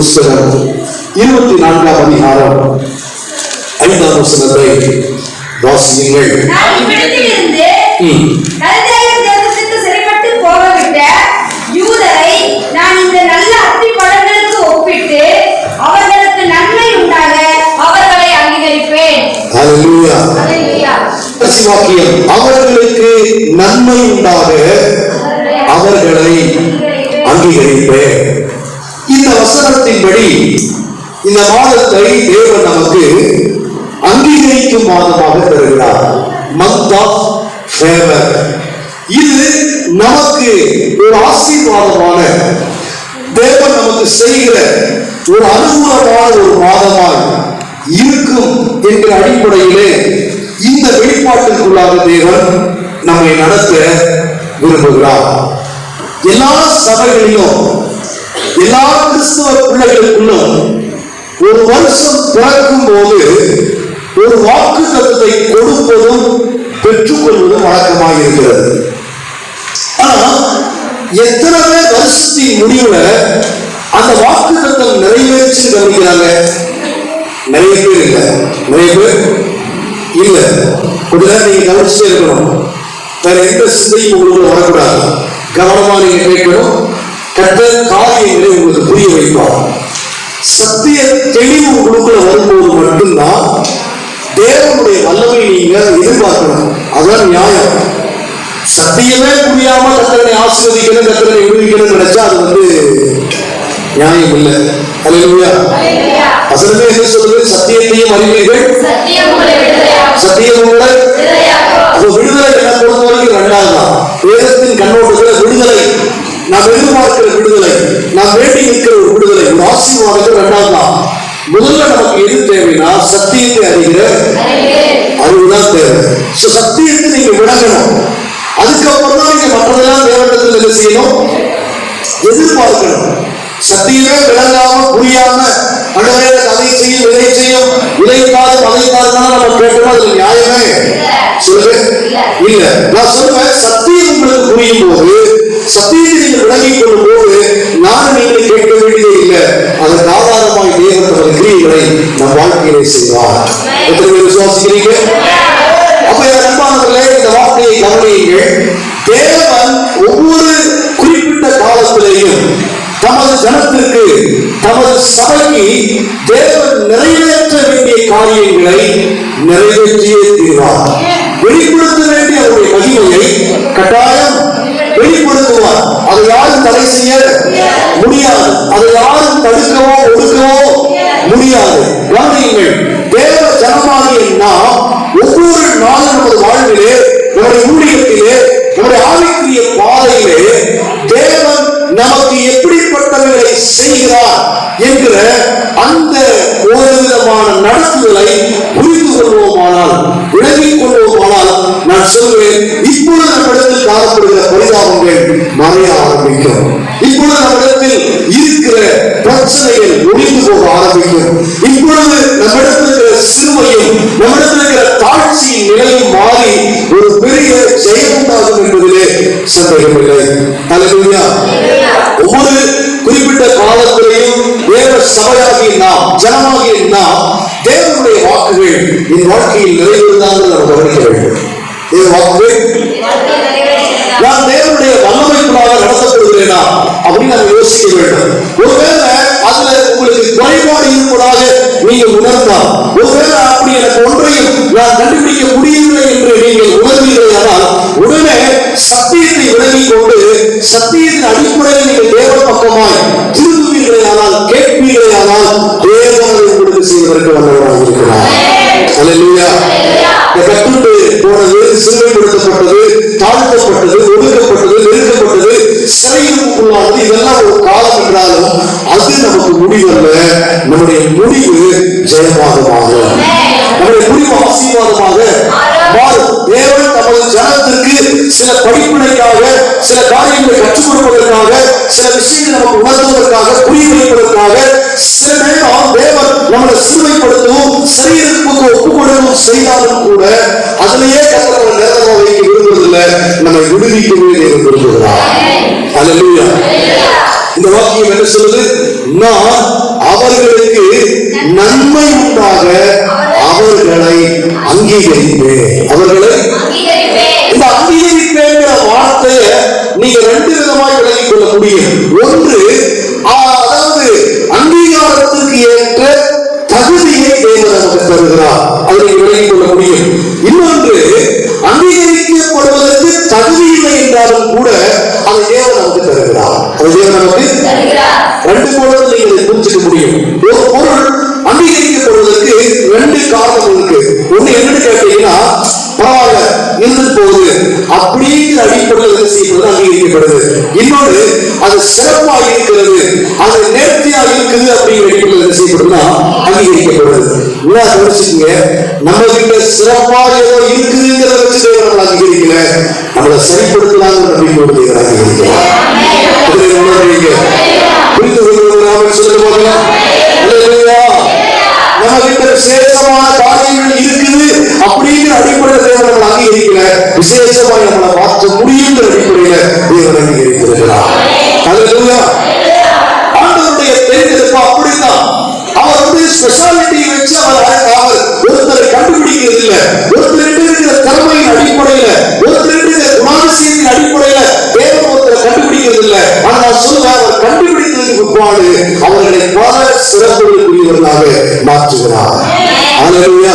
புஸ்தகம். இருபத்தி நான்காம் அதிகாரம். ஐந்தாம் வசனத்தை வாசியுங்கள். அவர்களுக்கு நன்மை உண்டாக அவர்களை அங்கீகரிப்பேன். இந்த வசனத்தின்படி இந்த மாதத்தை தேவன் நமக்கு அங்கீகரிக்கும் மாதமாக தருகிறார். மந்த் ஆஃப் ஃபேவர் இது நமக்கு ஒரு ஆசீர்வாதமான தேவன் நமக்கு செய்கிற ஒரு அனுகூலமான ஒரு மாதமாய் இருக்கும் என்ற அடிப்படையிலே இந்த வெளிப்பாட்டிற்குள்ளாக தேவன் நம்மை நடத்த விரும்புகிறார். எல்லா சபைகளிலும் எல்லா கிறிஸ்தவ பிள்ளைகளுக்குள்ளும் ஒரு வருஷம் பிறக்கும் போது ஒரு வாக்கு தத்துவத்தை கொடுப்பதும் பெற்றுக்கொள்வதும் வழக்கமாக இருக்கிறது. ஆனா எத்தனை பேர் வருஷத்தின் முடிவுல அந்த வாக்கு தத்துவம் நிறைவேற்றி கவனிக்கிறாங்க நிறைய பேர் இல்லை. நிறைய பேர் இல்லை. கொஞ்ச நேரம் நீங்க கவனிச்சுட்டே இருக்கணும். வேற எந்த சிந்தையும் உங்களுக்கு வரக்கூடாது. கவனமா நீங்க கேட்கணும். கட்ட காரியங்களை உங்களுக்கு புரிய வைப்பார் சத்திய தெளிவு உங்களுக்குள்ள வரும்போது மட்டும்தான் தேவனுடைய வல்லமை நீங்க எதிர்பார்க்கணும். அதுதான் நியாயம். சத்தியமே புரியாம கத்தனை ஆசீர்வதிக்கணும் கத்தனை விடுவிக்கணும் நினைச்சா அது வந்து நியாயம் இல்லை. அல்லேலூயா. வசனமே என்ன சொல்லுது? சத்தியத்தையும் அறிவீர்கள். சத்தியம் உங்களை விடுதலை என்ன பொறுத்த வரைக்கும் ரெண்டாவது தான் வேதத்தின் கண்ணோட்டத்துல விடுதலை நாம் எதிர்பார்க்கிற விடுதலை நாம் வேண்டி நிற்கிற ஒரு விடுதலை ஒரு ஆசீர்வாதத்தில் ரெண்டாவது தான் முதல்ல நமக்கு எது தேவைன்னா அறிவு. அறிவுதான் தேவை. சத்தியத்தை நீங்க விளங்கணும். அதுக்கப்புறம் தான் நீங்க மற்றதெல்லாம் தேவனிடத்தில் என்ன செய்யணும்? எதிர்பார்க்கணும். சத்தியமே விளங்காம புரியாம எனக்கு அதை செய்யும் இதை செய்யும் இதைத்தாது அதைத்தாதுன்னா நம்ம கேட்டோம்? அதுல நியாயமே. சொல்லுங்க. இல்ல. நான் சொல்லுவேன் சத்தியம் உங்களுக்கு புரியும் போது சத்தியத்தை நீங்க விளங்கிக் கொள்ளும் போது நான் நீங்கள் கேட்க வேண்டியதே இல்லை அதற்கு ஆதாரமாய் தேவன் தமது கிரியைகளை நம் வாழ்க்கையிலே செய்வார். எத்தனை பேர் விசுவாசிக்கிறீங்க அப்ப என் அன்பானவர்களே இந்த வார்த்தையை கவனியுங்கள். தேவன் ஒவ்வொரு குறிப்பிட்ட காலத்திலேயும் தமது ஜனத்திற்கு தமது சபைக்கு தேவன் நிறைவேற்ற வேண்டிய காரியங்களை நிறைவேற்றியே தீர்வார். வெளிப்படுத்த வேண்டிய அவருடைய மகிமையை கட்டாயம் வெளிப்படுத்துவார். அதை யாரும் தடை செய்ய முடியாது. அதை யாரும் தடுக்கவோ ஒடுக்கவோ முடியாது. கவனியுங்கள் தேவ ஜனமாகிய நாம் ஒவ்வொரு நாளும் நமது வாழ்விலே நம்முடைய ஊழியத்திலே நம்முடைய ஆவிக்குரிய பாதையிலே தேவன் நமக்கு எப்படிப்பட்டவர்களை செய்கிறார் என்கிற அந்த ஒரு விதமான நடத்துதலை புரிந்து கொள்வோமானால் விளங்கிக் கொள்வோமானால் நான் சொல்வேன் இப்பொழுது நம்மிடத்தில் காணப்படுகிற பரிதாபங்கள் மறைய ஆரம்பிக்கும் இப்பொழுது நம்மிடத்தில் இருக்கிற பிரச்சனைகள் ஒழிந்து போக ஆரம்பிக்கும் இப்பொழுது நம்மிடத்தில் இருக்கிற சிறுமையும் நம்மிடத்தில் இருக்கிற தாழ்ச்சியின் நிலையும் மாறி ஒரு பெரிய ஜெயம் உண்டாகும் என்பதிலே சந்தேகமில்லை அலுவலியா ஒவ்வொரு குறிப்பிட்ட காலத்திலையும் தேவ சபையாகிய நாம் ஜனமாகிய நாம் தேவனுடைய வாக்குகள் என் வாழ்க்கையில் நிறைவேறுதான் நாம் கவனிக்க வேண்டும். வாழ்க்கை நிறைவேறுகிறதா? நான் தேவனுடைய வல்லமைக்குள்ளாக நடத்தப்படுகிறேனா அப்படின்னு நம்ம யோசிக்க வேண்டும். ஒருவேளை அதுல உங்களுக்கு குறைபாடு இருப்பதாக நீங்க உணர்ந்தால் ஒருவேளை அப்படி எனக்கு ஒன்றையும் நான் கண்டுபிடிக்க முடியவில்லை என்று நீங்கள் உணர்வீர்களானால் உடனே சத்தியத்தை விலகிக் கொண்டு சத்தியத்தின் அடிப்படையில் நீங்கள் தேவ பக்கமாய் திரும்புவீர்களானால் கேட்பீர்களானால் தேவன் உங்களுக்கு செய்வதற்கு வல்லவராக இருக்கிறார். சிந்தப்படுத்தப்பட்டது தாழ்த்தப்பட்டது ஒடுக்கப்பட்டது நெருக்கப்பட்டது சிறையிருப்புக்குள்ளானது இதெல்லாம் ஒரு காலம் என்றாலும் அது நமக்கு முடிவல்ல. நம்முடைய முடிவு ஜெயமாகமாக. நம்முடைய முடிவு ஆசீர்வாதமாக மாறும். தேவன் தமது ஜனத்திற்கு சில படிப்பினைக்காக சில காரியங்களை கற்றுக் கொடுப்பதற்காக சில விஷயங்களை நமக்கு உணர்த்துவதற்காக புரிய வைப்பதற்காக சில நேரம் தேவன் நம்மளை சிறுமைப்படுத்தவும் சிறையிருப்புக்கு ஒப்பு கொடுக்கவும் செய்தாலும் கூட அதிலேயே கத்தர் நேரமாக வைக்க விரும்புவதில்லை சூழல்ல நம்மை விடுவிக்கவே தேவன் விரும்புகிறார் அல்லேலூயா இந்த வாக்கியம் என்ன சொல்லுது? நான் அவர்களுக்கு நன்மை உண்டாக அவர்களை அங்கீகரிப்பேன். அவர்களை இந்த அங்கீகரிப்பேங்கிற வார்த்தையை நீங்க ரெண்டு விதமாய் விளங்கிக் கொள்ள முடியும் ஒன்று நமக்கு தருகிறார் அதை நீங்க விளங்கிக் கொள்ள முடியும். இன்னொன்று அங்கீகரிக்கப்படுவதற்கு தகுதி இல்லை என்றாலும் கூட அதை தேவன் நமக்கு தருகிறார். அதை தேவன் நமக்கு ரெண்டு பொருள் நீங்க இதை புரிஞ்சுக்க முடியும். ஒரு பொருள் அங்கீகரிக்கப்படுவதற்கு ரெண்டு காரணம் இருக்கு. ஒண்ணு என்னன்னு கேட்டீங்கன்னா பரவாயில்ல இருந்துட்டு போகுது. அப்படிங்கிற அடிப்படையில் என்ன செய்யப்படுது? அங்கீகரிக்கப்படுது. இன்னொன்று அது சிறப்பா இருக்கிறது. அது நேர்த்தியா இருக்குது அப்படிங்கிற அடிப்படையில் என்ன செய்யப்படுதுன்னா அங்கீகரிக்கப்படுது. நல்லா கவனிச்சுக்கங்க. நம்ம கிட்ட சிறப்பா ஏதோ இருக்குதுங்கிறத வச்சு தேவன் நம்மளை அங்கீகரிக்கல. நம்மளை சரிப்படுத்தலாங்கிற நம்பிக்கையோடு தேவன் அங்கீகரிக்கலாம் புரிந்து கொள்வதற்கு சொல்லுங்க பார்க்கலாம் நம்ம கிட்ட விசேஷமான காரியங்கள் இருக்குது அப்படிங்கிற அடிப்படையில் தேவன் நம்மளை அங்கீகரிக்கல. விசேஷமா நம்மளை மாற்ற முடியுங்கிற அடிப்படையில தேவன் அங்கீகரித்திருக்கிறார். அல்லேலூயா. ஆண்டவருடைய தேர்ந்தெடுப்பு அப்படித்தான். அவர் வந்து ஸ்பெஷாலிட்டி வச்சு அவர் அவர் ஒருத்தரை கண்டுபிடிக்கிறது இல்ல ஒருத்தர் இருக்கிற திறமையின் அடிப்படையில ஒருத்தர் இருக்கிற குணாதிசயத்தின் அடிப்படையில தேவன் ஒருத்தர் கண்டுபிடிக்கிறது இல்ல ஆனா நான் சொல்லுவேன் அவர் கண்டுபிடித்ததுக்கு பிற்பாடு அவர்களை பல சிறப்புகளுக்குரியவர்களாக மாற்றுகிறார். அல்லேலூயா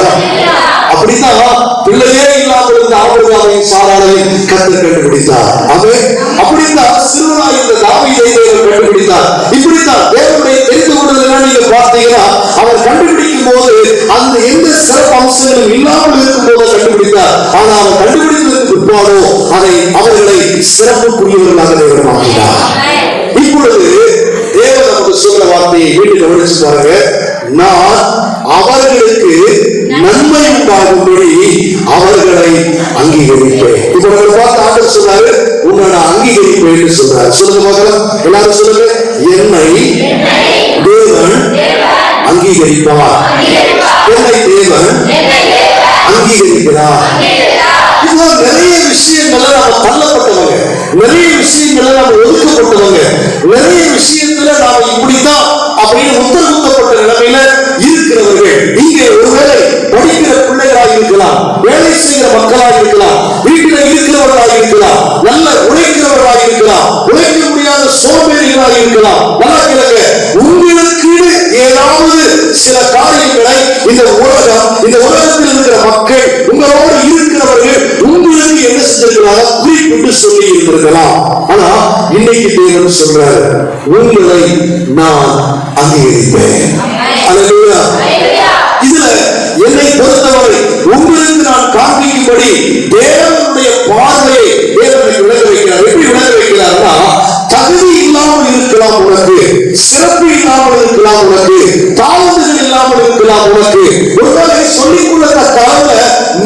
அப்படித்தான் பிள்ளையே இல்லாமல் இருந்த ஆபிரகாமையும் சாராளையும் கத்தர் கண்டுபிடித்தார். அவை அப்படித்தான் சிறுவனாய் இருந்த தாவியை கண்டுபிடித்தார். இப்படித்தான் தேவனுடைய தெரிந்து நீங்க பார்த்தீங்கன்னா அவர் கண்டுபிடிக்கும் போது அந்த எந்த சிறப்பு அம்சங்களும் இல்லாமல் இருக்கும் போது கண்டுபிடித்தார். ஆனா அவர் கண்டுபிடித்ததற்கு பிற்பாடோ அதை அவர்களை சிறப்புக்குரியவர்களாக தேவன் மாற்றினார் இப்பொழுது தேவன் நமக்கு சொல்ற வார்த்தையை வீட்டு கவனிச்சு பாருங்க. நான் அவர்களுக்கு நன்மை உண்டாகும்படி அவர்களை அங்கீகரிப்பேன். இப்ப நம்ம பார்த்து ஆண்டவர் சொல்றாரு உன்னை நான் அங்கீகரிப்பேன் சொல்றாரு. சொல்லுங்க பார்க்கலாம். எல்லாரும் சொல்லுங்க என்னை அங்கீகரிப்பார். என்னை தேவன் அங்கீகரிக்கிறார். இதுதான் நிறைய விஷயங்கள்ல நாம தள்ளப்பட்டவங்க. நிறைய விஷயங்கள்ல நாம ஒதுக்கப்பட்டவங்க. நிறைய விஷயத்துல நாம இப்படித்தான் அப்படின்னு உத்தரவுத்தப்பட்ட நிலைமையில இருக்கிறவர்கள். இங்கே ஒருவேளை படிக்கிற பிள்ளைகளாக இருக்கலாம் வேலை செய்கிற மக்களாக இருக்கலாம் வீட்டில இருக்கிறவர்களாக இருக்கலாம் நல்ல உழைக்கிறவர்களாக இருக்கலாம் உழைக்க முடியாத சோம்பேறிகளாக இருக்கலாம் நல்லா கேளுங்க உங்களுக்கு ஏதாவது சில காரியங்களை இந்த உலகம் இந்த உலகத்தில் இருக்கிற மக்கள் உங்களோடு இருக்கிறவர்கள் உங்களுக்கு என்ன செஞ்சிருக்கிறாங்க குறிப்பிட்டு சொல்லி இருந்திருக்கலாம். ஆனா இன்னைக்கு தேவன் சொல்றாரு உங்களை நான் அங்கீகரிப்பேன். இதுல என்னை பொறுத்தவரை உங்களுக்கு நான் காண்பிக்கும்படி தேவனுடைய பார்வையை தேவனை விளங்க வைக்கிறார். எப்படி விளங்க வைக்கிறார்னா தகுதி இல்லாமல் இருக்கலாம் உனக்கு. சிறப்பு இல்லாமல் இருக்கலாம் உனக்கு. தாழ்ந்துகள் இல்லாமல் இருக்கலாம் உனக்கு. ஒருவேளை சொல்லிக் கொள்ளத்தக்க அளவுல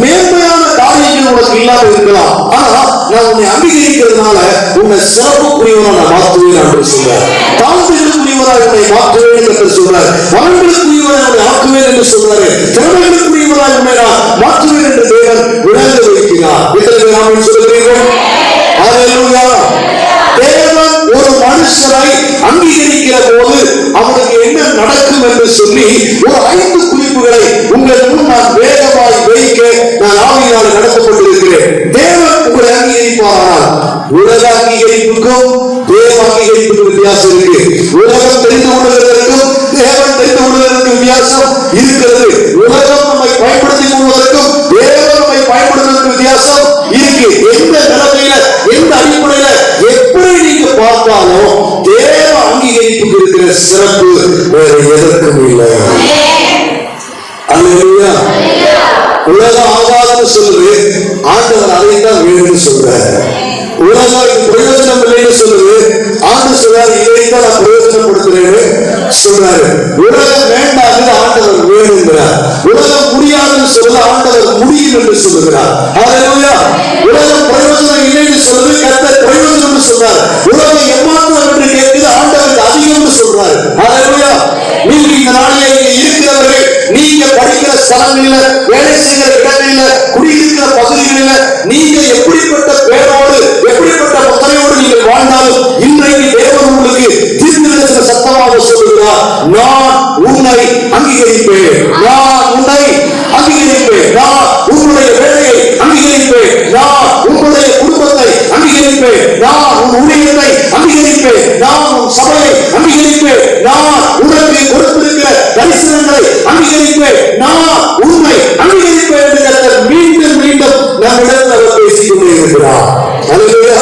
மேன்மையான காரியங்கள் உனக்கு இல்லாமல் இருக்கலாம். ஆனா நான் உன்னை அங்கீகரிக்கிறதுனால உன்னை சிறப்புக்குரியவனா நான் மாற்றுவேன் என்று சொல்றார் தாழ்ந்துகளுக்குரியவராக உன்னை மாற்றுவேன் என்று சொல்றார் மகன்களுக்குரியவராக உன்னை ஆக்குவேன் என்று சொல்றாரு திறமைகளுக்குரியவராக உன்னை நான் மாற்றுவேன் என்று தேவன் விளங்க வைக்கிறார். இத்தனை பேர் ஆமென் சொல்லுகிறீர்கள்? ஹalleluya. மனுஷராய் அங்கீகரிக்கிற போது அவனுக்கு என்ன நடக்கும் என்று சொல்லி ஒரு ஐந்து குறிப்புகளை உங்கள் முன் நான் வேகமாய் வைக்க நான் ஆவியினால் நடத்தப்பட்டிருக்கிறேன். தேவன் உங்களை அங்கீகரிப்பாரால் உலக அங்கீகரிப்புக்கும் தேவ அங்கீகரிப்புக்கும் வித்தியாசம் இருக்கு. உலகம் தெரிந்து கொள்வதற்கும் தேவன் தெரிந்து கொள்வதற்கும் வித்தியாசம் இருக்கிறது உலகம் நம்மை பயன்படுத்திக் கொள்வதற்கும் தேவன் நம்மை பயன்படுத்துவதற்கு வித்தியாசம் இருக்கு எந்த நிலைமையில எந்த அடிப்படையில எப்படி நீங்க பார்த்தாலும் தேவ சிறப்பு வேற எதற்கும் இல்லை. அல்லேலூயா. உலகம் ஆகாதுன்னு சொல்லுது ஆண்டவர் அதைத்தான் வேணும்னு சொல்றாரு. உலகம் பிரயோஜனம் இல்லைன்னு சொல்லுது ஆண்டு சொல்றாரு இதைத்தான் நான் பிரயோஜனப்படுத்துறேன்னு சொல்றாரு. உலகம் வேண்டாம்னு ஆண்டவர் வேணுங்கிறார் உலகம் முடியாதுன்னு சொல்லுது ஆண்டவர் முடியும் என்று சொல்லுகிறார். ஹalleluya உலகம் பிரயோஜனம் இல்லைன்னு சொல்லுது கத்த பிரயோஜனம்னு சொல்றாரு. வசனங்களில வேலை செய்கிற இடங்களில குடியிருக்கிற பகுதிகளில நீங்க எப்படிப்பட்ட பேரோடு எப்படிப்பட்ட முத்திரையோடு நீங்கள் வாழ்ந்தாலும் இன்றைக்கு தேவன் உங்களுக்கு தீர்ந்திருக்கிற சத்தமாக சொல்லுகிறார் நான் உன்னை அங்கீகரிப்பேன். நான் உன்னை அங்கீகரிப்பேன். நான் உன்னுடைய வேலையை அங்கீகரிப்பேன். நான் உங்களுடைய குடும்பத்தை அங்கீகரிப்பேன். நான் உன் ஊழியத்தை சபையை அங்கீகரிப்பேன் நான் உனக்கு கொடுத்திருக்கிற தரிசனங்களை அங்கீகரிப்பேன் நான் உண்மை அங்கீகரிப்பேன் என்று கர்த்தர் மீண்டும் மீண்டும் நம்மிடத்தில் அவர் பேசிக் கொண்டே இருக்கிறார் அல்லேலூயா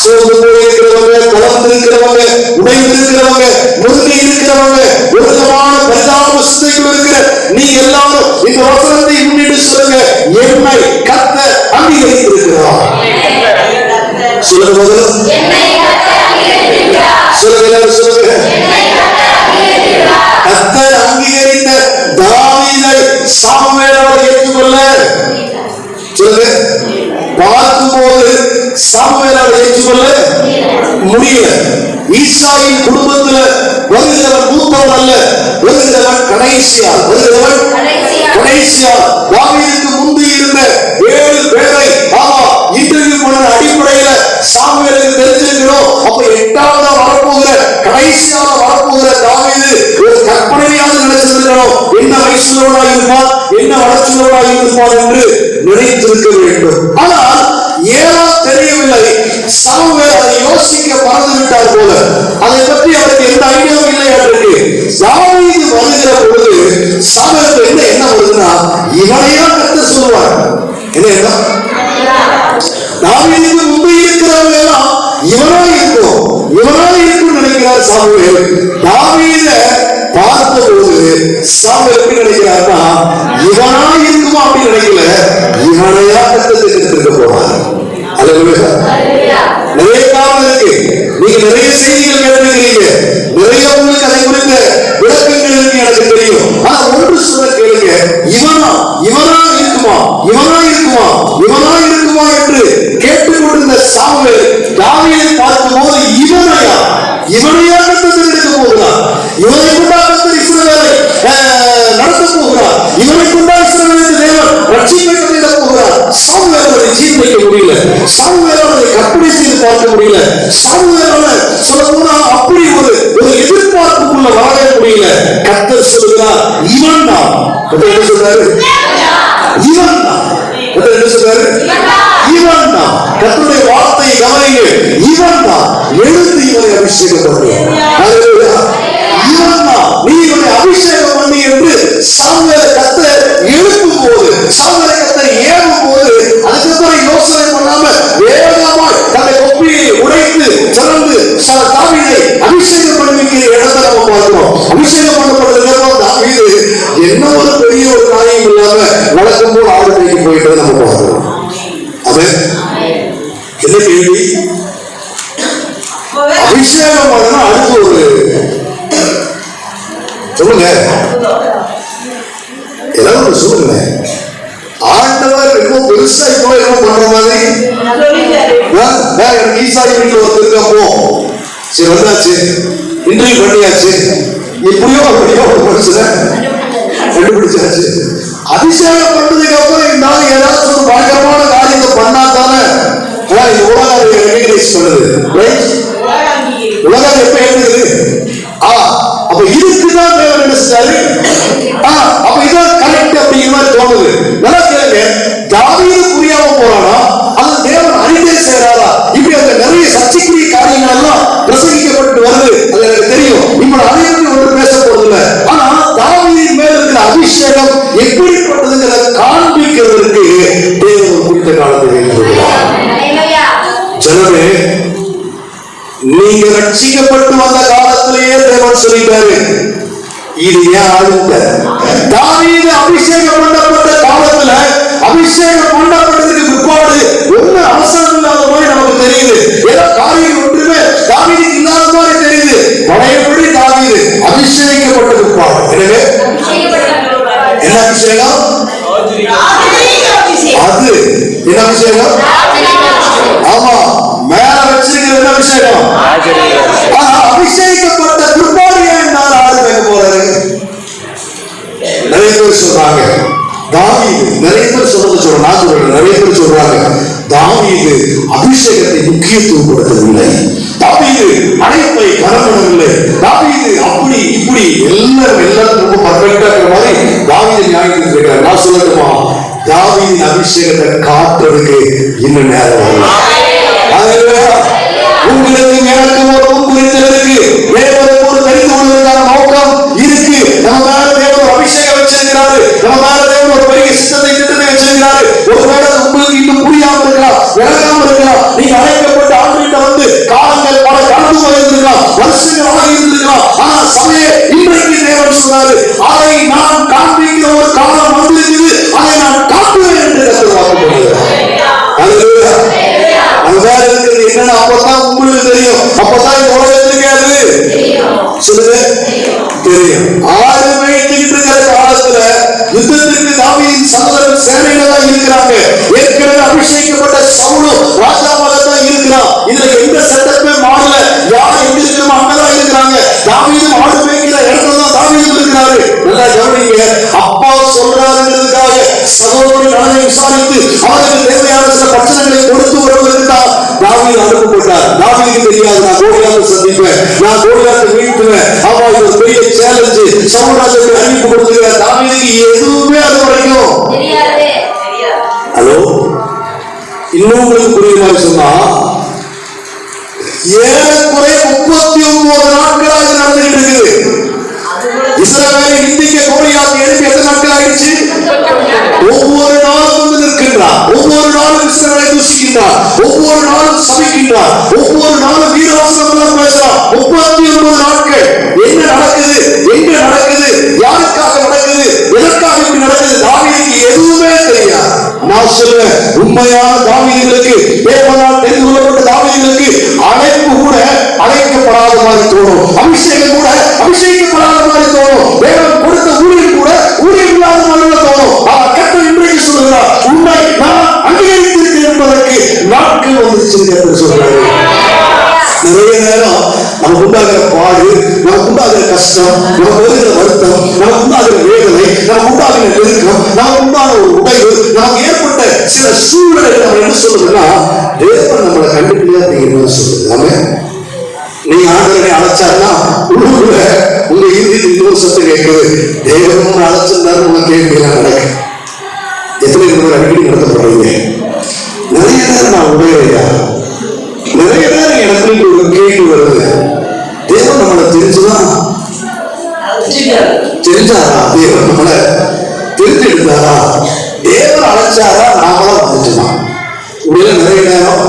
சோர்ந்து போயிருக்கிறவங்க கலந்து இருக்கிறவங்க உடைந்து இருக்கிறவங்க முருகி இருக்கிறவங்க ஒரு விதமான பரிதாப சிந்தைக்குள் இருக்கிற நீ எல்லாரும் இந்த வசனத்தை முன்னிட்டு சொல்லுங்க என்னை கத்த அங்கீகரித்திருக்கிறார் சொல்லுங்க முதல்ல என்னை கர்த்தர் அங்கீகரித்திருக்கிறார். சொல்லுங்க எல்லாரும் சொல்லுங்க என்னை கர்த்தர் அங்கீகரித்திருக்கிறார். கத்தர் அங்கீகரித்த தாவீதை சாமுவேலோடு ஏற்றுக்கொள்ள சொல்லுங்க பார்க்கும்போது சாமுவேலோடு ஏற்றுக்கொள்ள முடியல ஈசாயின் குடும்பத்துல வருகிறவன் மூத்தவன் அல்ல வருகிறவன் கடைசியா வருகிறவன் கடைசியா. தாவீதுக்கு முந்தி இருந்த ஏழு பேரை ஆமா இன்டர்வியூ பண்ண அடிப்படையில சாமுவேலுக்கு தெரிஞ்சிருக்கிறோம். அப்ப எட்டாவது வரப்போகிற கடைசியாக வரப்போகிற தாவீது ஒரு கற்பனையாவது நினைச்சிருக்கணும் என்ன வயசுலோடா இருப்பான் என்ன வளர்ச்சியோடா இருப்பான் என்று நினைத்திருக்க வேண்டும். ஆனால் ஏனோ தெரியவில்லை. சாமுவேல் அதை யோசிக்க மறந்து விட்டார் போல. அதை பற்றி அவருக்கு எந்த ஐடியாவும் இல்லை அவருக்கு. தாவீது வருகிற பொழுது சாமுவேலுக்கு என்ன என்ன வருதுன்னா இவனையா கத்து சொல்லுவார். என்ன என்ன தாவீதுக்கு முன்பு இருக்கிறவங்க எல்லாம் இவனா இருக்கும் இவனா இருக்கும் நினைக்கிறார் சாமுவேல். தாவீத பார்த்தபோது சாமுவேல் எப்படி நினைக்கிறார்னா இவனா இருக்குமா அப்படின்னு நினைக்கல. இவனையா கத்தத்தை எடுத்திருக்க போறார் அதுவே நீங்க நிறைய செய்திகள் கேட்டிருக்கிறீங்க. நிறைய உங்களுக்கு அதை குறித்த விளக்கங்கள் இருக்கு எனக்கு தெரியும். ஆனா ஒன்று சொல்ல கேளுங்க. இவனா இவனா இருக்குமா? இவனா இருக்குமா? இவனா இருக்குமா என்று கேட்டுக்கொண்டிருந்த சாமுவேல் பார்க்கும் போது இவனையா? இவனையா கத்தத்தில் எடுக்க போகிறார்? இவனை கொண்டா கத்தர் இஸ்ரவேலை நடத்த போகிறார்? இவனை கொண்டா இஸ்ரவேலுக்கு தேவன் ரட்சிப்பை கட்டிட போகிறார்? அதை ஜீர்ணிக்க முடியல. சாமுவேலோட கற்பனை செய்து பார்க்க முடியல. சாமுவேலோட சொல்ல போனா அப்படி ஒரு ஒரு எதிர்பார்ப்புக்குள்ள வாழவே முடியல கத்தர் சொல்லுகிறார் இவன் தான் என்ன சொல்றாரு இவன் தான் கர்த்தர் என்ன சொல்றாரு இவன் தான் கர்த்தருடைய வார்த்தையை கவனிங்க இவன் தான் எழுந்து இவனை அபிஷேகம் பண்ணு. இவன் தான் நீ இவனை அபிஷேகம் பண்ணி என்று சாமுவேல கத்த எழுப்பும் போது சாமுவேல கத்த ஏறும் போது அதுக்கப்புறம் யோசனை பண்ணாம வேகமாய் தன்னை கொப்பியை உடைத்து திறந்து ச- தாவீதை அபிஷேகம் பண்ணிக்கிற இடத்தை நம்ம பார்க்கிறோம் அபிஷேகம் பண்ணப்பட்டதுக்கு தாவீது என்ன ஒரு பெரிய ஒரு காரியம் இல்லாம வழக்கம் போல் ஆடு மேய்க்க போயிட்டு நம்ம பார்க்கிறோம் அவன் என்ன கேள்வி? அபிஷேகம் பண்ணா அடுத்து ஒரு சொல்லுங்க. ஏதாவது ஒண்ணு சொல்லுங்க. ஆண்டவர் ரொம்ப பெருசா இப்போ என்ன பண்ற மாதிரி? எனக்கு ஈசாரி வீட்டில் ஒருத்தர் போ. சரி வந்தாச்சு. இன்டர்வியூ பண்ணியாச்சு. எப்படியோ அப்படியோ ஒரு மனுஷனை கண்டுபிடிச்சாச்சு. அபிஷேகம் பண்ணதுக்கு அப்புறம் இந்த ஆள் ஏதாச்சும் ஒரு பயங்கரமான காரியத்தை பண்ணா தானே? ஆ, இந்த உலகம் ரெகனைஸ் பண்ணுது ரைட் உலகம் எப்ப இருக்குது ஆ அப்ப இதுக்குதான் தேவன் என்ன செஞ்சாரு ஆ அப்ப இதான் கரெக்ட் அப்படிங்கிற மாதிரி தோணுது. நல்லா கேளுங்க. தாவீது புரியாம போறானா? அது தேவன் அறிந்தே செய்யறாரா இப்படி அந்த நிறைய சர்ச்சைக்குரிய காரியங்கள் எல்லாம் பிரசங்கிக்கப்பட்டு வருது. அது எனக்கு தெரியும். இப்ப நான் அதை பற்றி ஒன்று பேச போறது இல்ல ஆனா தாவீதின் மேல இருக்கிற அபிஷேகம் எப்படிப்பட்டதுங்கிறத காண ஜனமே நீங்க ரட்சிக்கப்பட்டு வந்த காலத்திலேயே தேவன் சொல்லிட்டாரு. இது ஏன் ஆளுங்க? தாவீது அபிஷேகம் பண்ணப்பட்ட காலத்துல அபிஷேகம் பண்ணப்பட்டதுக்கு பிற்பாடு ஒண்ணு அவசரம் இல்லாத மாதிரி நமக்கு தெரியுது. ஏதோ காரியம் ஒன்றுமே தாவீதுக்கு இல்லாத மாதிரி தெரியுது. பழையபடி தாவீது அபிஷேகிக்கப்பட்ட பிற்பாடு. எனவே என்ன அபிஷேகம்? அது என்ன அபிஷேகம் ஆமா மேல வச்சிருக்கிற என்ன அபிஷேகம் ஆனா அபிஷேகிக்கப்பட்ட பிற்பாடு ஆடு வைக்க போறாரு நிறைய பேர் சொல்றாங்க தாவீது நிறைய பேர் சொல்றது சொல்றேன் நான் சொல்றேன் நிறைய பேர் சொல்றாங்க தாவீது அபிஷேகத்தை முக்கியத்துவம் கொடுத்ததில்லை தாவீது அழைப்பை கனப்படவில்லை தாவீது அப்படி இப்படி எல்லாரும் எல்லாரும் ரொம்ப பர்ஃபெக்டா இருக்கிற மாதிரி தாவீது நியாயத்துக்கு இருக்காரு நான் சொல்லட்டுமா? தாவீதின் அபிஷேகத்தை காட்டுறதுக்கு இன்னும் நேரம். உங்களுக்கு எனக்கு ஒரு குறித்திருக்கு தேவனை ஒரு தெரிந்து கொள்வதற்கான நோக்கம் இருக்கு. நம்ம மேல தேவன் ஒரு அபிஷேகம் வச்சிருக்கிறாரு. நம்ம மேல தேவன் ஒரு பெரிய சித்தத்தை திட்டத்தை வச்சிருக்கிறாரு. ஒருவேளை உங்களுக்கு இன்னும் புரியாம இருக்கலாம் விளங்காம இருக்கலாம். நீங்க அழைக்கப்பட்ட ஆண்டுகிட்ட வந்து காலங்கள் பல கடந்து போயிருந்திருக்கலாம் வருஷங்கள் ஆகி இருந்திருக்கலாம் ஆனா சமய இன்றைக்கு தேவன் சொன்னாரு அதை நான் காண்பிக்கிற ஒரு காலம் வந்திருக்குது. அதை நான் காட்டுவேன் என்று கத்தர் வாக்கு Hallelujah. அது வேற இருக்கிறது என்னன்னு அப்பதான் உங்களுக்கு தெரியும் அப்பதான் இந்த உலகத்துக்கு அது சொல்லுங்க தெரியும். ஆறு மேய்ச்சிட்டு இருக்கிற காலத்துல யுத்தத்திற்கு தாவீதின் சகோதரன் சேனையில தான் இருக்கிறாங்க. ஏற்கனவே அபிஷேகப்பட்ட சவுலும் ராஜாவால தான் இருக்கிறான். இதுல எந்த சட்டமே மாறல. யார் எப்படி இருக்கணும் அங்கதான் இருக்கிறாங்க. தாவீதும் ஆடு மேய்க்கிற இடத்துல தான் தாவீதும் இருக்கிறாரு. நல்லா கவனிங்க. அப்பா சொல்றாருங்கிறதுக்காக சகோதரன் நலனை விசாரித்து அவருக்கு தேவையான சில பிரச்சனைகளை கொடுத்து தான் தாவீது அனுப்பப்பட்டார் தாவீதுக்கு தெரியாது நான் கோலியாத்தை சந்திப்பேன். நான் கோலியாத்தை வீழ்த்துவேன் ஆமா இது ஒரு பெரிய சேலஞ்சு சமுதாயத்துக்கு அறிவிப்பு கொடுத்துருக்க தாவீதுக்கு எதுவுமே அது வரைக்கும். ஹலோ? இன்னும் உங்களுக்கு புரியுற மாதிரி சொன்னா ஏறக்குறைய முப்பத்தி ஒன்பது நாட்களாக நடந்துகிட்டு இருக்குது. இஸ்ரவேலை நிந்திக்க கோலியாத்தை எழுப்பி எத்தனை நாட்கள் ஆயிடுச்சு ஒவ்வொரு நாளும் வந்து நிற்கின்றார் ஒவ்வொரு நாளும் இஸ்ரவேலை ஒவ்வொரு நாளும் சபிக்கின்றார் ஒவ்வொரு நாளும் வீரவாசனம் பேசுறார் முப்பத்தி ஒன்பது நாட்கள். என்ன நடக்குது? எங்க நடக்குது? யாருக்காக நடக்குது? எதற்காக இப்படி நடக்குது? தாவீதுக்கு எதுவுமே தெரியாது. நான் சொல்லுவேன் உண்மையான தாவீதுகளுக்கு தேவனால் தெரிந்து கொள்ளப்பட்ட தாவீதுகளுக்கு அழைப்பு கூட அழைக்கப்படாத மாதிரி தோணும். அபிஷேகம் கூட அபிஷேகிக்கப்படாத மாதிரி தோணும். தேவன் கொடுத்த ஊழியர் கூட ஊழியர் இல்லாத மாதிரி தோணும் அவர் கட்ட இன்றைக்கு சொல்லுகிறார் உண்மை நான் அங்கீகரித்திருக்கிறேன் என்பதற்கு நாட்கள் வந்துச்சு என்று சொல்றாரு நிறைய நேரம் நமக்கு உண்டாகிற பாடு நமக்கு உண்டாகிற கஷ்டம் நமக்கு வருகிற வருத்தம் நமக்கு உண்டாகிற வேதனை நமக்கு உண்டாகிற நெருக்கம் நமக்கு உண்டான ஒரு உடைவு நமக்கு ஏற்பட்ட சில சூழ்நிலைகள் நம்ம என்ன சொல்லுதுன்னா தேவன் நம்மளை கண்டுபிடியா அப்படிங்கிற சொல்லுது. ஆமே நீங்க ஆண்டவரை அழைச்சாருன்னா உள்ளூர்ல உங்க இறுதி இன்னொரு சத்தம் கேட்குது. தேவன் அழைச்சிருந்தாரு உங்க கேள்வி நடக்கு. எத்தனை பேர் அடிக்கடி நடத்தப்படுறீங்க? நிறைய நேரம் நான் உபயோகியா நிறைய நேரம் எனக்கு ஒரு கேள்வி வருது. தேவன் நம்மளை தெரிஞ்சுதான் தெரிஞ்சாரா? தேவன் நம்மளை தெரிஞ்சு எடுத்தாரா தேவன் அழைச்சாரா? நாமளா வந்துட்டுமா உடைய நிறைய நேரம்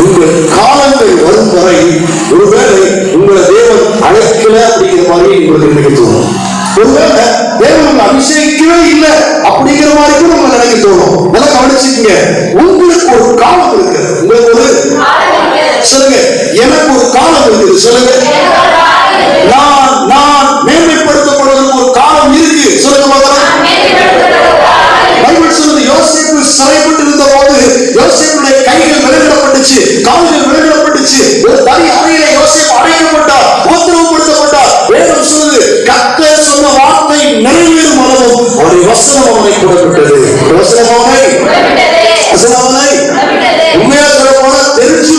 உங்கள் காலங்கள் வரும் வரை ஒருவேளை உங்களை தேவன் அழைக்கல அப்படிங்கிற மாதிரி உங்களுக்கு நினைக்க தோணும். ஒருவேளை தேவன் உங்களை அபிஷேகிக்கவே இல்லை அப்படிங்கிற மாதிரி கூட நம்ம நினைக்க தோணும். நல்லா கவனிச்சுக்கங்க. உங்களுக்கு ஒரு காலம் இருக்கு உங்களுக்கு ஒரு சொல்லுங்க. எனக்கு ஒரு காலம் இருக்குது. சொல்லுங்க. நான் நான் மேன்மைப்படுத்தப்படுவதற்கு ஒரு காலம் இருக்கு. சொல்லுங்க பார்க்கலாம் பைபிள் சொல்லுது யோசேப்பு சிறைப்பட்டு இருந்த போது யோசேப்புடைய கைகள் விலகிடப்பட்டுச்சு கால்கள் விலகிடப்பட்டுச்சு ஒரு தனி அறையில யோசேப்பு அடைக்கப்பட்டார். நிறைவேறும் அளவும் அவருடைய வசனம் அவனை கூடப்பட்டது வசனம் அவனை வசனம் சொல்ல போனா தெரிஞ்சு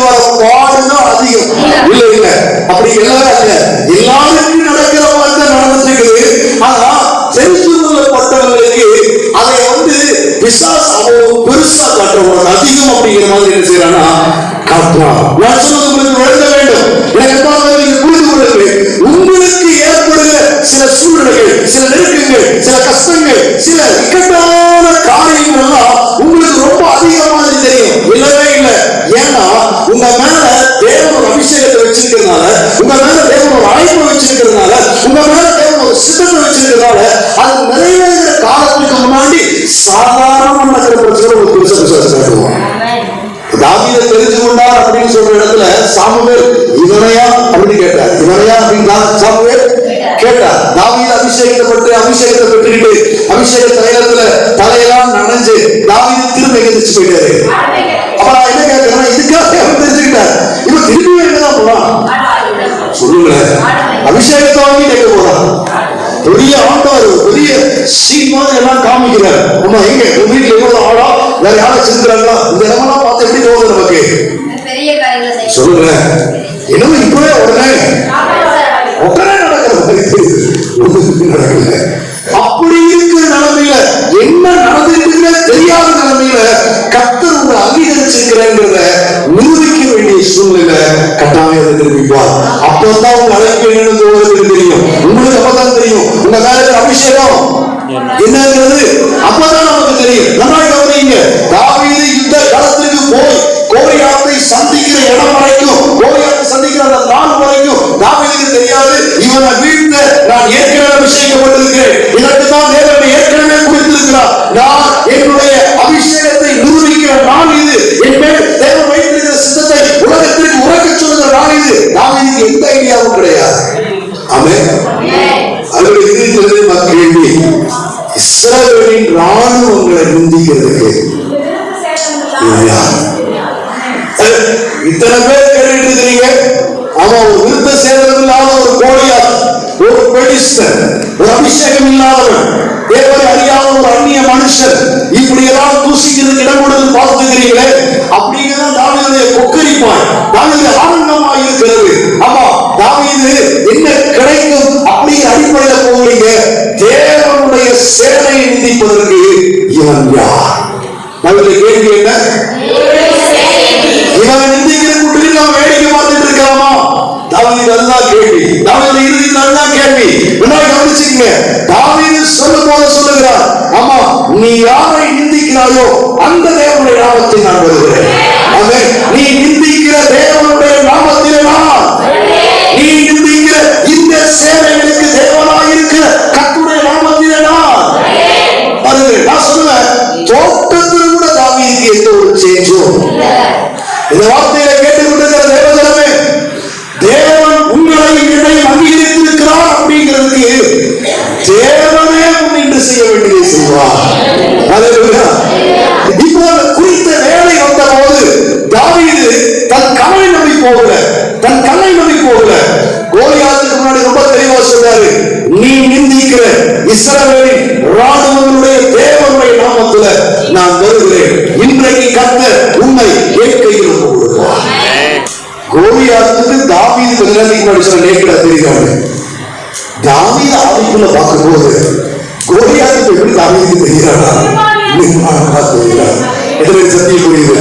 வர பாடுதான் அதிகம். இல்ல இல்ல. அப்படி எல்லாரும் இல்ல எல்லாருக்கும் நடக்கிற மாதிரி தான் நடந்துட்டு ஆனா தெரிஞ்சு அதை வந்து பிசாஸ் அவன் பெருசா காட்டுறவங்க அதிகம் அப்படிங்கிற மாதிரி என்ன செய்யறானா காட்டுறான் சாதாரண பிரச்சனை ஒரு பெருசா விசுவாசம் காட்டுவோம் தாவீதை தெரிஞ்சு கொண்டார் அப்படின்னு சொல்ற இடத்துல சாமுவேல் இவனையா அப்படின்னு கேட்டார் இவனையா அப்படின்னு தான் சாமுவேல் கேட்டார் தாவீது அபிஷேகப்பட்டு அபிஷேகத்தை பெற்றுக்கிட்டு அபிஷேக தைலத்துல தலையெல்லாம் நனைஞ்சு தாவீது திரும்ப எந்திரிச்சு போயிட்டாரு அப்ப நான் என்ன கேட்கிறேன் இதுக்காக அவன் தெரிஞ்சுக்கிட்டார் இவன் திரும்பி எங்கதான் போறான் சொல்லுங்களேன் அபிஷேகத்தை வாங்கி கேட்க போறான். பெரிய ஆண்டவர் பெரிய மாதிரி எல்லாம் காமிக்கிறார். அம்மா எங்க? உங்க வீட்டுல எவ்வளவு ஆளா வேற யாரும் செஞ்சுக்கிறாங்களா இந்த இடமெல்லாம் பார்த்து எப்படி தோணுது நமக்கு? பெரிய காரியங்களை செய்யும் சொல்லுங்க என்னமோ இப்பவே உடனே உடனே நடக்கிற மாதிரி தெரியுது. ஒண்ணுமே நடக்கல அப்படி இருக்கிற நிலைமையில என்ன நடந்துட்டு தெரியாத நிலைமையில கத்தர் உங்களை அங்கீகரிச்சிருக்கிறேங்கிறத நிரூபிக்க வேண்டிய சூழ்நிலை கட்டாயம் நிரூபிப்பார் அப்பதான் உங்க அழைப்பு என்னன்னு உங்களுக்கு தெரியும். உங்களுக்கு அப்பதான் தெரியும். அபிஷேகம். என்னங்கிறது அப்பதான் நமக்கு தெரியும். நல்லா கவனிங்க தாவீது யுத்த களத்திற்கு போய் கோரியாத்தை சந்திக்கிற இடம் வரைக்கும் கோரியாத்தை சந்திக்கிற அந்த நாள் வரைக்கும் தாவீதுக்கு தெரியாது. இவனை வீழ்த்த நான் ஏற்கனவே அபிஷேகப்பட்டிருக்கிறேன். இதற்கு தான் தேவனை ஏற்கனவே குறித்திருக்கிறார். நான் என்னுடைய அபிஷேகத்தை நிரூபிக்கிற நாள் இது. என் மேல் தேவன் வைத்திருக்கிற சித்தத்தை உலகத்திற்கு உறக்கச் சொல்லுகிற நாள் இது. தாவீதுக்கு எந்த ஐடியாவும் கிடையாது. ஆமென். இஸ்ரவேலின் ராணுவங்களை நிந்திக்கிறதுக்கு இத்தனை பேர் கேட்டுட்டு இருக்கிறீங்க அவன் ஒரு விருத்த சேதம் இல்லாத ஒரு கோழியா ஒரு பெடிஸ்டர் ஒரு அபிஷேகம் இல்லாதவன் தேவரை அறியாத ஒரு அந்நிய மனுஷன் இப்படி எல்லாம் தூசிக்கிறதுக்கு இடம் கொடுத்து பார்த்துக்கிறீங்களே அப்படிங்கிறத தாவீதுடைய கொக்கரிப்பான் தாவீது ஆனந்த இருக்கிறது ஆமா தாவீது என்ன கிடைக்கும் அப்படிங்கிற அடிப்படையில் போகிறீங்க தேவனுடைய சேனையை நிதிப்பதற்கு இவன் யார்? முதல்ல கேள்வி என்ன? இவன் நிந்திக்கிற கூட்டில் நாம் வேடிக்கை பார்த்துட்டு இருக்கலாமா? தாவீது நல்லா கேள்வி. தாவீது இறுதி நல்லா கேள்வி. முன்னாடி கவனிச்சுக்கங்க. தாவீது சொல்லும் போது சொல்லுகிறார். ஆமா நீ யாரை நிந்திக்கிறாயோ அந்த தேவனுடைய நாமத்தை நான் வருகிறேன். நீ நிந்திக்கிற தேவனுடைய நாமத்திலே நான் நீ நிந்திக்கிற இந்த சேவை இந்த வார்த்தையை கேட்டுக்கொண்டிருக்கிற தேவஜனமே தேவன் உங்களை என்னை அங்கீகரித்திருக்கிறார் அப்படிங்கிறதுக்கு தேவனே முன்னின்று செய்ய வேண்டியதை செய்வார். அல்லேலூயா. இப்போ குறித்த வேலை வந்த போது தாவீது தன் கலை நம்பி போகல. தன் கலை நம்பி போகல. கோலியாத்துக்கு முன்னாடி ரொம்ப தெளிவா சொல்றாரு நீ நிந்திக்கிற இஸ்ரவேலின் சொன்ன ஆவிக்குள்ள பார்க்கும்போது கோலியாத்துக்கு எப்படி தாவீதுக்கு தெரிகிறாரா? நிர்மாணமா தெரிகிறார். எதிரே சத்திய புரியுது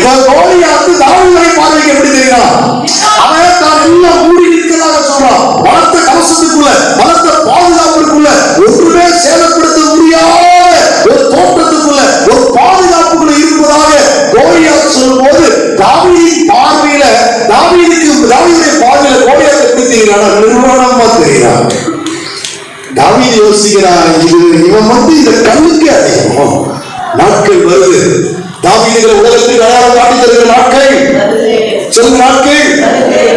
இவன் கோலியாத்து தாவீதை பார்வைக்கு எப்படி தெரிகிறான்? அவன் தான் எல்லாம் மூடி நிற்கிறதாக சொல்றான். பலத்த கவசத்துக்குள்ள பலத்த பாதுகாப்புக்குள்ள நிர்வாணமா தாவீது யோசிக்கிறான் இது இவன் வந்து இந்த கண்ணுக்கு அதிகம் நாட்கள் வருது. தாவீதுகளை உலகத்துக்கு அடையாளம் காட்டி தருகிற நாட்கள் சொல்லுங்க நாட்கள்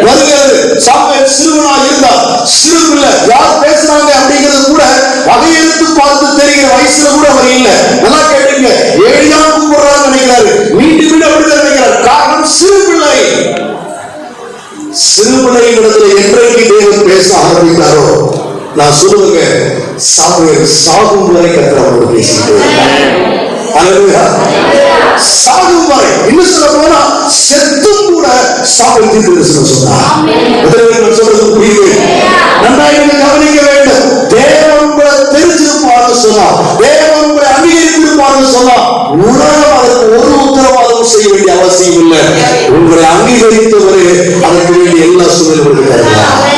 வருகிறது. சாப்பிட சிறுவனா இருந்தா சிறு பிள்ளை யார் பேசுறாங்க அப்படிங்கிறது கூட வகையெடுத்து பார்த்து தெரிகிற வயசுல கூட அவர் இல்ல. நல்லா கேட்டுங்க. ஏழியா கூப்பிடுறான்னு நினைக்கிறாரு. மீண்டும் மீண்டும் அப்படிதான் நினைக்கிறார். காரணம் சிறு பிள்ளை. சிறு இடத்துல ஆரம்பித்தாரோ நான் சொல்லுங்க சாமுவேல் சாகும் வரை கத்திரவோடு பேசிட்டு சாகும் வரை. இன்னும் சொல்ல போனா செத்தும் கூட சாமுவேல் தீர்த்து சொன்னா எத்தனை நான் சொல்றது புரியுது. நன்றாக இதை கவனிக்க வேண்டும். தேவன் உங்களை தெரிஞ்சிருப்பார்னு சொன்னா தேவன் உங்களை அங்கீகரித்திருப்பார்னு சொன்னா உலகம் அதற்கு ஒரு உத்தரவாதம் செய்ய வேண்டிய அவசியம் இல்லை. உங்களை அங்கீகரித்தவரே அதற்கு வேண்டிய எல்லா சூழலும் இருக்கிறார்